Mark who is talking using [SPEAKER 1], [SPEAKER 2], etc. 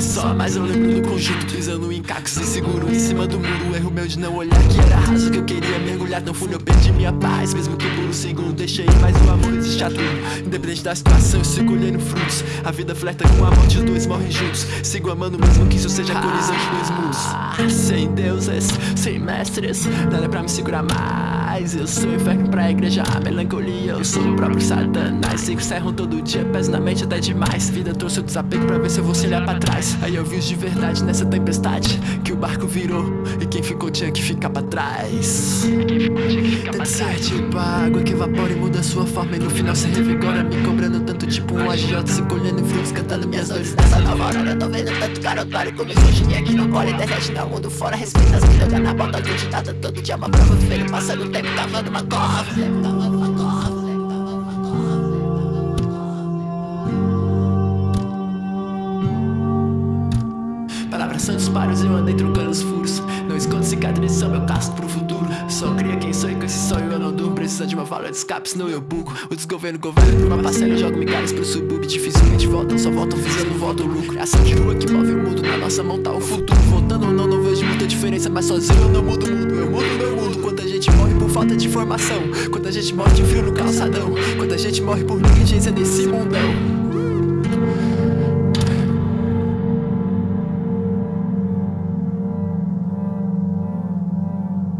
[SPEAKER 1] a mais eu lembro do conjunto Pisando em cacos inseguro. Em cima do muro Erro meu de não olhar que era raso que eu queria mergulhar. Tão fundo eu perdi minha paz Mesmo que por um segundo deixei mais o amor existe a tudo Independente da situação eu sigo colhendo frutos. A vida flerta com a morte, os dois morrem juntos. Sigo amando mesmo que isso seja colisão de dois mundos. Sem deuses, sem mestres Nada pra me segurar mais Eu sou inferno pra igreja, a melancolia Eu sou o próprio satanás. Sigo serram todo dia, peso na mente até demais. Vida trouxe o desapego pra ver se eu vou se olhar pra trás. Aí eu vi os de verdade nessa tempestade Que o barco virou e quem ficou tinha que ficar pra trás. Tanto ser tipo a água que evapora e muda sua forma E no final se revigora me cobrando tanto tipo um agiota Se colhendo frutos, cantando minhas dores Nessa nova hora eu tô vendo tanto cara otário Com misoginia que não cola internet não mundo fora Respeita as vidas, na bota acreditada Todo dia uma prova feio, passando o tempo cavando uma cova. Palavras são disparos, eu andei trocando os furos. Não escondo cicatrizes, são meu casco pro futuro. Só cria quem e com esse sonho eu não durmo. Precisa de uma válvula de escape, senão eu buco O desgoverno governo por uma parcela Jogo migalhas pro subúrbio, dificilmente voltam Só voltam visando, voltam lucro. É ação de rua que move o mundo, na nossa mão tá o futuro. Voltando ou não, não vejo muita diferença Mas sozinho eu não mudo o mundo, eu mudo meu mundo Quanta gente morre por falta de informação Quanta gente morre de frio no calçadão. Quanta gente morre por negligência nesse mundão